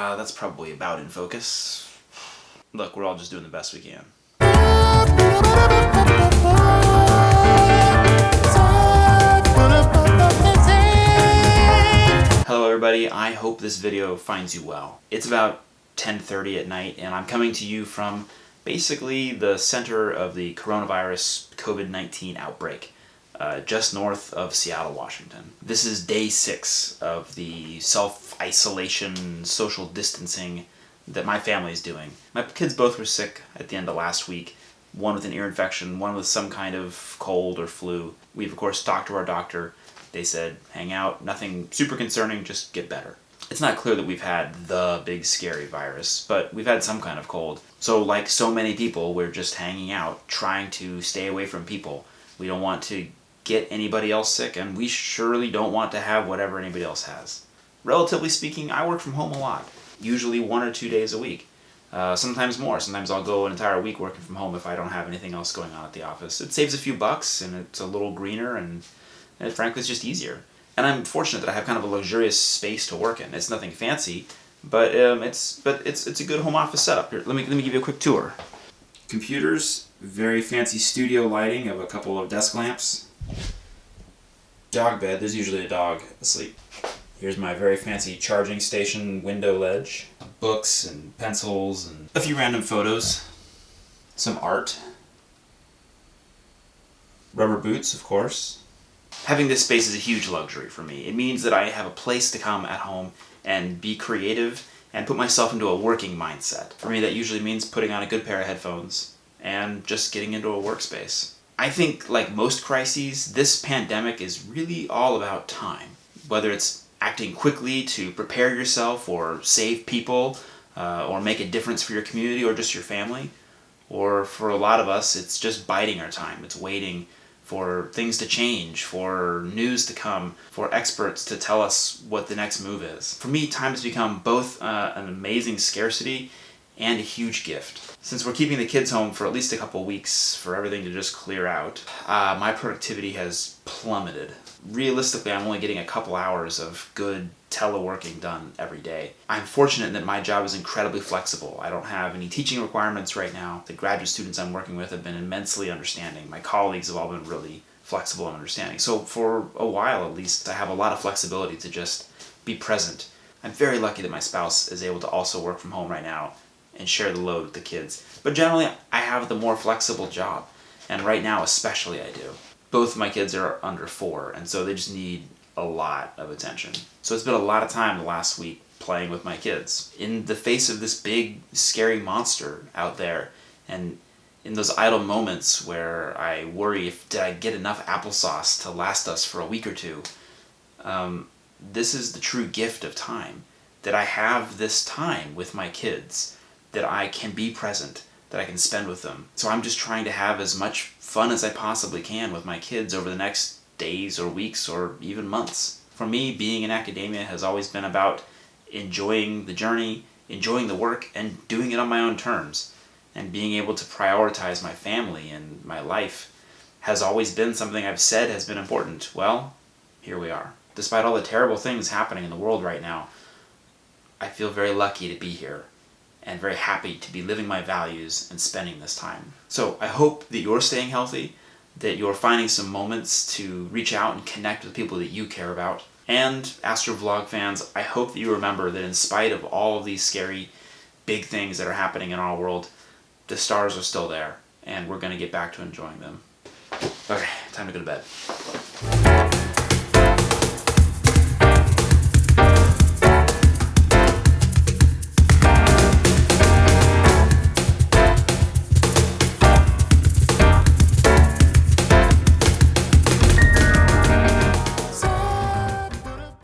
Uh, that's probably about in focus. Look, we're all just doing the best we can. Hello everybody, I hope this video finds you well. It's about 10.30 at night and I'm coming to you from basically the center of the coronavirus COVID-19 outbreak, uh, just north of Seattle, Washington. This is day six of the self-isolation, social distancing that my family is doing. My kids both were sick at the end of last week, one with an ear infection, one with some kind of cold or flu. We've of course talked to our doctor. They said, hang out, nothing super concerning, just get better. It's not clear that we've had the big scary virus, but we've had some kind of cold. So like so many people, we're just hanging out, trying to stay away from people. We don't want to get anybody else sick, and we surely don't want to have whatever anybody else has. Relatively speaking, I work from home a lot, usually one or two days a week. Uh, sometimes more. Sometimes I'll go an entire week working from home if I don't have anything else going on at the office. It saves a few bucks, and it's a little greener, and, and frankly it's just easier. And I'm fortunate that I have kind of a luxurious space to work in. It's nothing fancy, but um, it's but it's it's a good home office setup. Here, let me let me give you a quick tour. Computers, very fancy studio lighting of a couple of desk lamps. Dog bed. There's usually a dog asleep. Here's my very fancy charging station window ledge. Books and pencils and a few random photos. Some art. Rubber boots, of course. Having this space is a huge luxury for me. It means that I have a place to come at home and be creative and put myself into a working mindset. For me that usually means putting on a good pair of headphones and just getting into a workspace. I think, like most crises, this pandemic is really all about time. Whether it's acting quickly to prepare yourself or save people uh, or make a difference for your community or just your family, or for a lot of us, it's just biding our time. It's waiting for things to change, for news to come, for experts to tell us what the next move is. For me, time has become both uh, an amazing scarcity and a huge gift. Since we're keeping the kids home for at least a couple weeks for everything to just clear out, uh, my productivity has plummeted. Realistically, I'm only getting a couple hours of good teleworking done every day. I'm fortunate that my job is incredibly flexible. I don't have any teaching requirements right now. The graduate students I'm working with have been immensely understanding. My colleagues have all been really flexible and understanding. So for a while at least, I have a lot of flexibility to just be present. I'm very lucky that my spouse is able to also work from home right now and share the load with the kids. But generally, I have the more flexible job. And right now especially I do. Both my kids are under four, and so they just need a lot of attention. So it's been a lot of time the last week playing with my kids. In the face of this big, scary monster out there, and in those idle moments where I worry if did I get enough applesauce to last us for a week or two, um, this is the true gift of time. That I have this time with my kids, that I can be present, that I can spend with them. So I'm just trying to have as much fun as I possibly can with my kids over the next days or weeks or even months. For me, being in academia has always been about enjoying the journey, enjoying the work, and doing it on my own terms. And being able to prioritize my family and my life has always been something I've said has been important. Well, here we are. Despite all the terrible things happening in the world right now, I feel very lucky to be here and very happy to be living my values and spending this time. So I hope that you're staying healthy, that you're finding some moments to reach out and connect with people that you care about. And Astrovlog fans, I hope that you remember that in spite of all of these scary big things that are happening in our world, the stars are still there, and we're going to get back to enjoying them. Okay, time to go to bed.